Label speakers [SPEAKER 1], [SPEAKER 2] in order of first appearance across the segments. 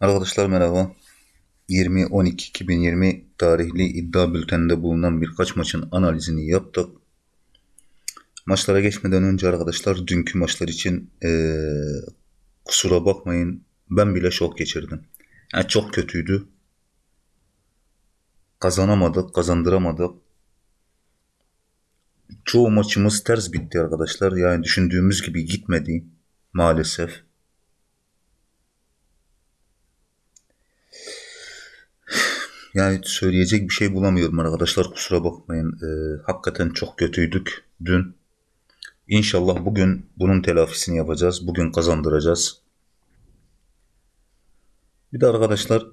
[SPEAKER 1] Arkadaşlar merhaba. 20-12-2020 tarihli iddia bülteninde bulunan birkaç maçın analizini yaptık. Maçlara geçmeden önce arkadaşlar dünkü maçlar için ee, kusura bakmayın ben bile şok geçirdim. Yani çok kötüydü. Kazanamadık, kazandıramadık. Çoğu maçımız ters bitti arkadaşlar. Yani düşündüğümüz gibi gitmedi maalesef. Yani söyleyecek bir şey bulamıyorum arkadaşlar kusura bakmayın. Ee, hakikaten çok kötüydük dün. İnşallah bugün bunun telafisini yapacağız. Bugün kazandıracağız. Bir de arkadaşlar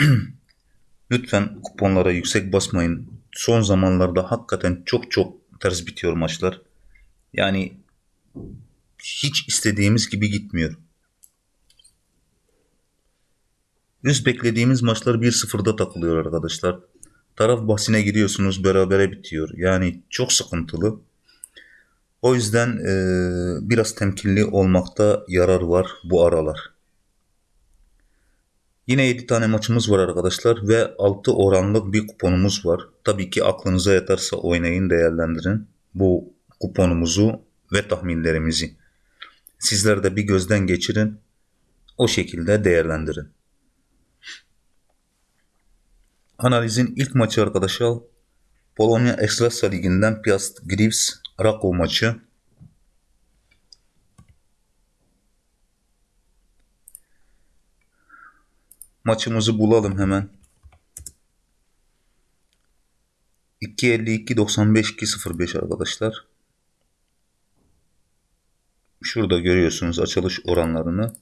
[SPEAKER 1] lütfen kuponlara yüksek basmayın. Son zamanlarda hakikaten çok çok ters bitiyor maçlar. Yani hiç istediğimiz gibi gitmiyor. Üst beklediğimiz maçlar 1-0'da takılıyor arkadaşlar. Taraf bahsine giriyorsunuz berabere bitiyor. Yani çok sıkıntılı. O yüzden e, biraz temkinli olmakta yarar var bu aralar. Yine 7 tane maçımız var arkadaşlar ve 6 oranlık bir kuponumuz var. Tabii ki aklınıza yatarsa oynayın değerlendirin bu kuponumuzu ve tahminlerimizi. Sizler de bir gözden geçirin. O şekilde değerlendirin. Analizin ilk maçı arkadaşlar Polonya Ekstrasa Ligi'nden Piast Gliwice Rakow maçı. Maçımızı bulalım hemen. 2.52 95 2.05 arkadaşlar. Şurada görüyorsunuz açılış oranlarını.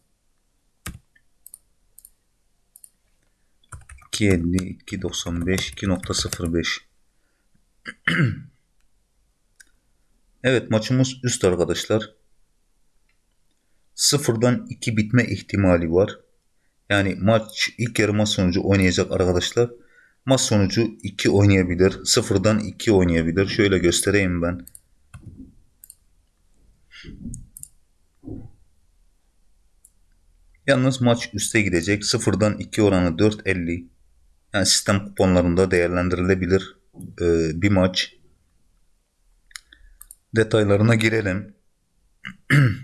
[SPEAKER 1] 2.50, 2.95, 2.05. evet maçımız üst arkadaşlar. Sıfırdan 2 bitme ihtimali var. Yani maç ilk yarı maç sonucu oynayacak arkadaşlar. Maç sonucu 2 oynayabilir. Sıfırdan 2 oynayabilir. Şöyle göstereyim ben. Yalnız maç üste gidecek. Sıfırdan 2 oranı 4.50. Yani sistem kuponlarında değerlendirilebilir e, bir maç. Detaylarına girelim.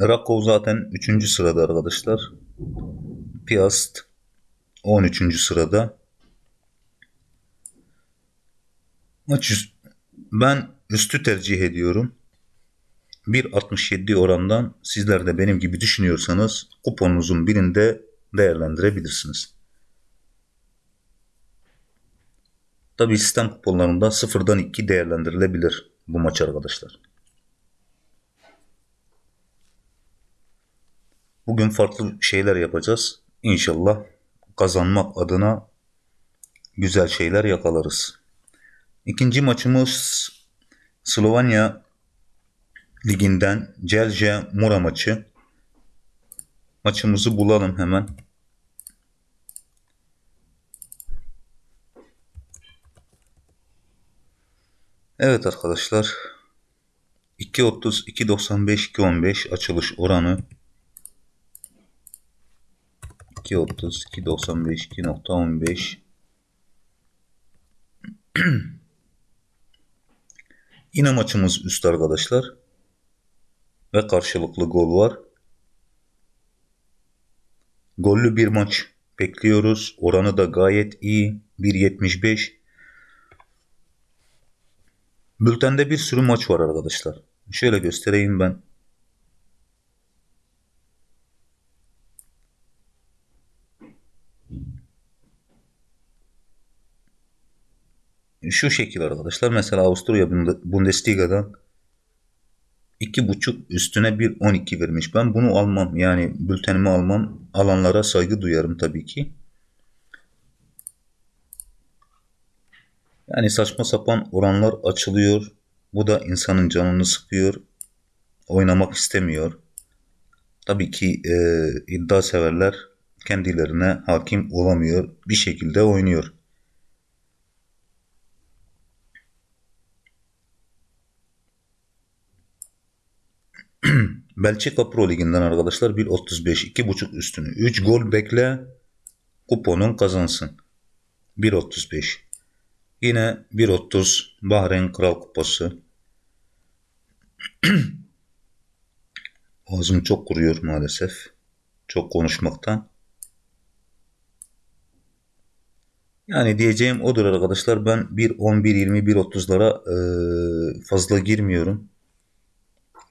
[SPEAKER 1] Rakov zaten 3. sırada arkadaşlar. Piast 13. sırada. Maç ben üstü tercih ediyorum. 1.67 orandan sizler de benim gibi düşünüyorsanız kuponunuzun birinde değerlendirebilirsiniz. Tabi sistem kuponlarında sıfırdan 2 değerlendirilebilir bu maç arkadaşlar. Bugün farklı şeyler yapacağız. İnşallah kazanmak adına güzel şeyler yakalarız. İkinci maçımız Slovenya Liginden Celje Mura maçı. Maçımızı bulalım hemen. Evet arkadaşlar. 2.30, 2.95, 2.15 açılış oranı. 2.30, 2.95, 2.15. Yine maçımız üst arkadaşlar. Ve karşılıklı gol var. Gollü bir maç bekliyoruz. Oranı da gayet iyi. 1.75. Bültende bir sürü maç var arkadaşlar. Şöyle göstereyim ben. Şu şekil arkadaşlar. Mesela Avusturya Bundesliga'dan 2.5 üstüne bir 12 vermiş. Ben bunu almam. Yani bültenimi almam. Alanlara saygı duyarım tabii ki. Yani saçma sapan oranlar açılıyor. Bu da insanın canını sıkıyor. Oynamak istemiyor. Tabii ki e, iddia severler kendilerine hakim olamıyor. Bir şekilde oynuyor. Belçika Pro Ligi'nden arkadaşlar 1.35 2.5 üstünü 3 gol bekle kuponun kazansın. 1.35 Yine 1.30 Bahreyn Kral Kupası. Ağzım çok kuruyor maalesef. Çok konuşmaktan. Yani diyeceğim odur arkadaşlar. Ben 1.10, 1.20, 1.30'lara e, fazla girmiyorum.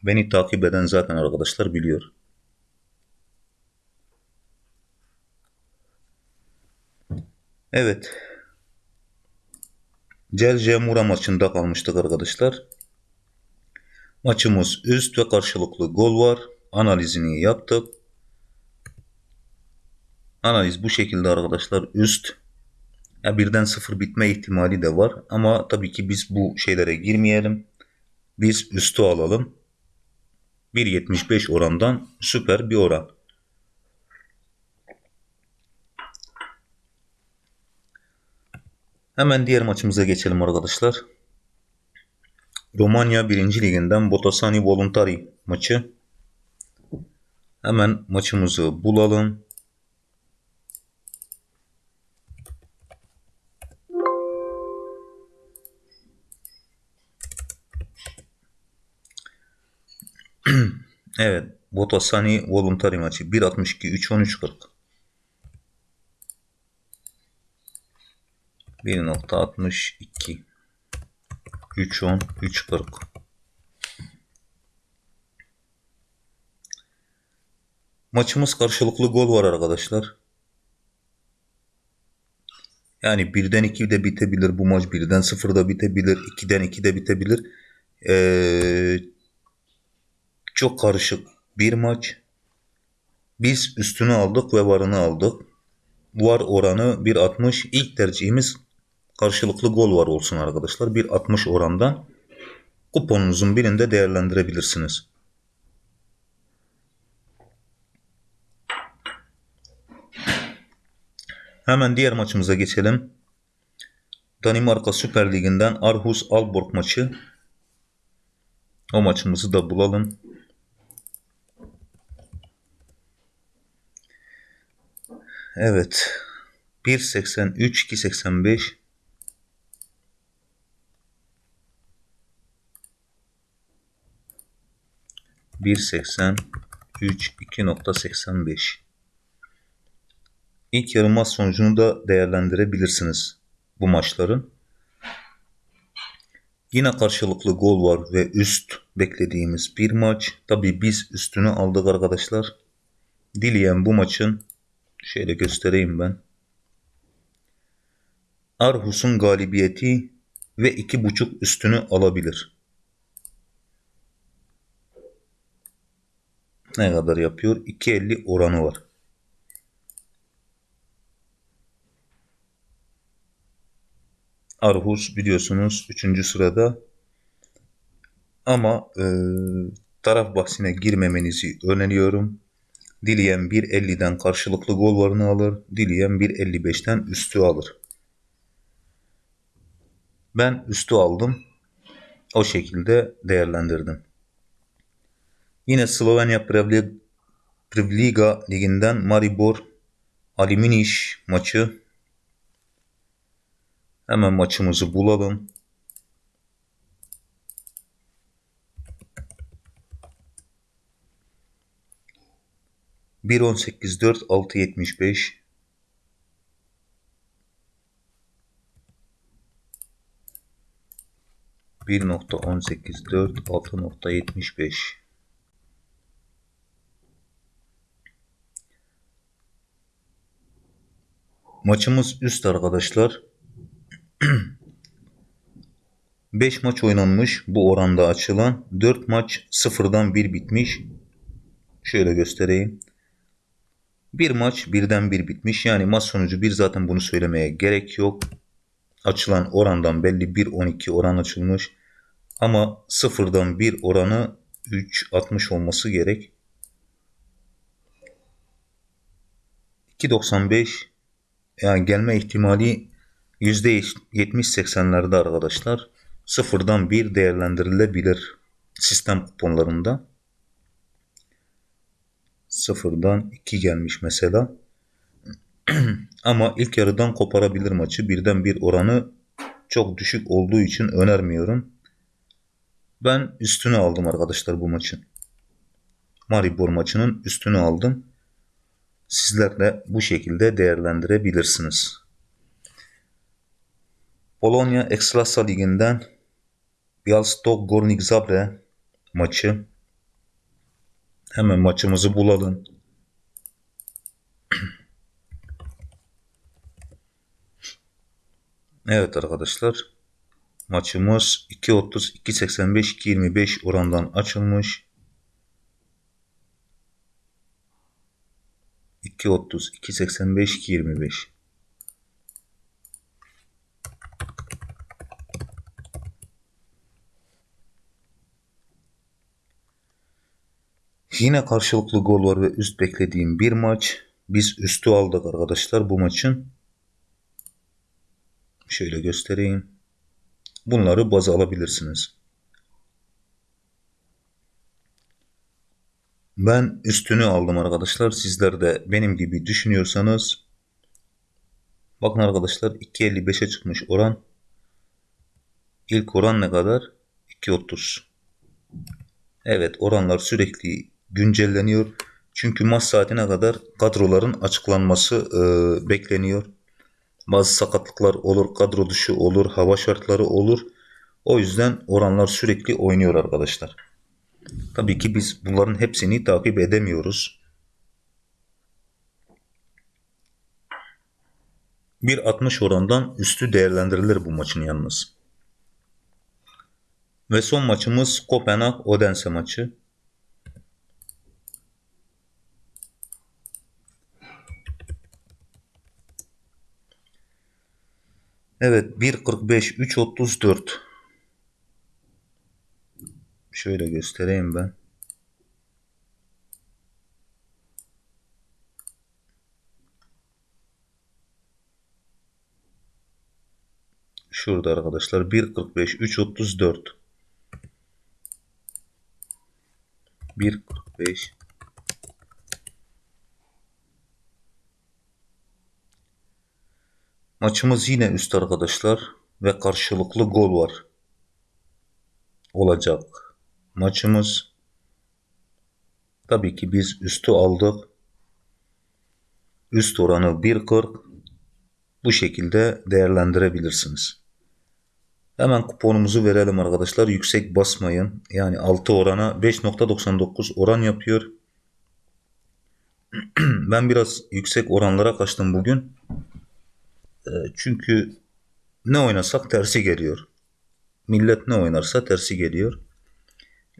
[SPEAKER 1] Beni takip eden zaten arkadaşlar biliyor. Evet. Celce Mura maçında kalmıştık arkadaşlar. Maçımız üst ve karşılıklı gol var. Analizini yaptık. Analiz bu şekilde arkadaşlar üst. Ya birden sıfır bitme ihtimali de var. Ama tabii ki biz bu şeylere girmeyelim. Biz üstü alalım. 1.75 orandan süper bir oran. Hemen diğer maçımıza geçelim arkadaşlar. Romanya 1. Liginden Botasani Voluntari maçı. Hemen maçımızı bulalım. Evet. Botasani Voluntari maçı. 1.62 3.13.40. 1.62 3.10 3.40 Maçımız karşılıklı gol var arkadaşlar. Yani birden 2 de bitebilir bu maç. Birden 0 da bitebilir. 2'den 2 de bitebilir. Ee, çok karışık bir maç. Biz üstünü aldık ve varını aldık. Var oranı 1.60. İlk tercihimiz karşılıklı gol var olsun arkadaşlar. 1.60 orandan kuponunuzun birinde değerlendirebilirsiniz. Hemen diğer maçımıza geçelim. Danimarka Süper Ligi'nden Arhus Alborg maçı. O maçımızı da bulalım. Evet. 1.83 2.85 1.80 3 2.85 İlk yarı maç sonucunu da değerlendirebilirsiniz bu maçların. Yine karşılıklı gol var ve üst beklediğimiz bir maç. Tabi biz üstünü aldık arkadaşlar. Dileyen bu maçın şöyle göstereyim ben. Arhus'un galibiyeti ve iki buçuk üstünü alabilir. Ne kadar yapıyor? 2.50 oranı var. Arhus biliyorsunuz 3. sırada. Ama e, taraf bahsine girmemenizi öneriyorum. Dileyen 1.50'den karşılıklı gol varını alır. Dileyen 1.55'ten üstü alır. Ben üstü aldım. O şekilde değerlendirdim. Yine Slovenya Prevliga liginden Maribor Aliminiş maçı Hemen maçımızı bulalım. 1.18 4 Maçımız üst arkadaşlar. 5 maç oynanmış bu oranda açılan. 4 maç sıfırdan 1 bitmiş. Şöyle göstereyim. Bir maç birden bir bitmiş. Yani maç sonucu bir zaten bunu söylemeye gerek yok. Açılan orandan belli 1.12 oran açılmış. Ama sıfırdan bir oranı 3.60 olması gerek. 2.95 yani gelme ihtimali %70-80'lerde arkadaşlar sıfırdan bir değerlendirilebilir sistem kuponlarında. Sıfırdan 2 gelmiş mesela. Ama ilk yarıdan koparabilir maçı. Birden bir oranı çok düşük olduğu için önermiyorum. Ben üstünü aldım arkadaşlar bu maçın. Maribor maçının üstünü aldım. Sizler de bu şekilde değerlendirebilirsiniz. Polonya Ekstrasa Ligi'nden Bialystok Gornik Zabre maçı. Hemen maçımızı bulalım. Evet arkadaşlar. Maçımız 2.30, 2.85, 2.25 orandan açılmış. 2.30, 2.85, 2.25. Yine karşılıklı gol var ve üst beklediğim bir maç. Biz üstü aldık arkadaşlar bu maçın. Şöyle göstereyim. Bunları baz alabilirsiniz. Ben üstünü aldım arkadaşlar. Sizler de benim gibi düşünüyorsanız bakın arkadaşlar 2.55'e çıkmış oran. İlk oran ne kadar? 2.30. Evet oranlar sürekli güncelleniyor. Çünkü maç saatine kadar kadroların açıklanması e, bekleniyor. Bazı sakatlıklar olur, kadro dışı olur, hava şartları olur. O yüzden oranlar sürekli oynuyor arkadaşlar. Tabii ki biz bunların hepsini takip edemiyoruz. 1.60 orandan üstü değerlendirilir bu maçın yalnız. Ve son maçımız Kopenhag Odense maçı. Evet 1.45 3.34 Şöyle göstereyim ben. Şurada arkadaşlar 1.45 3.34 1.45 Maçımız yine üst arkadaşlar ve karşılıklı gol var. Olacak maçımız. Tabii ki biz üstü aldık. Üst oranı 1.40 bu şekilde değerlendirebilirsiniz. Hemen kuponumuzu verelim arkadaşlar. Yüksek basmayın. Yani 6 orana 5.99 oran yapıyor. ben biraz yüksek oranlara kaçtım bugün. Ee, çünkü ne oynasak tersi geliyor. Millet ne oynarsa tersi geliyor.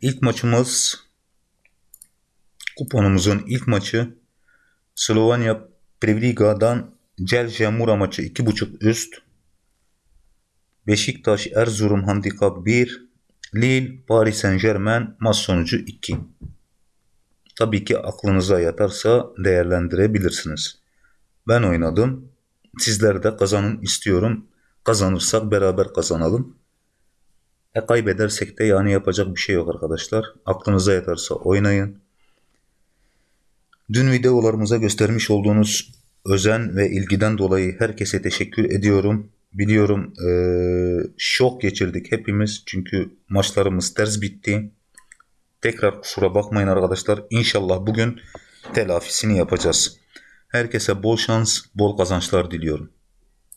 [SPEAKER 1] İlk maçımız kuponumuzun ilk maçı Slovenya Prevliga'dan Celje Mura maçı 2.5 üst. Beşiktaş Erzurum handikap 1. Lille Paris Saint Germain maç sonucu 2. Tabii ki aklınıza yatarsa değerlendirebilirsiniz. Ben oynadım. Sizler de kazanın istiyorum. Kazanırsak beraber kazanalım. E kaybedersek de yani yapacak bir şey yok arkadaşlar. Aklınıza yatarsa oynayın. Dün videolarımıza göstermiş olduğunuz özen ve ilgiden dolayı herkese teşekkür ediyorum. Biliyorum e, şok geçirdik hepimiz çünkü maçlarımız ters bitti. Tekrar kusura bakmayın arkadaşlar. İnşallah bugün telafisini yapacağız. Herkese bol şans, bol kazançlar diliyorum.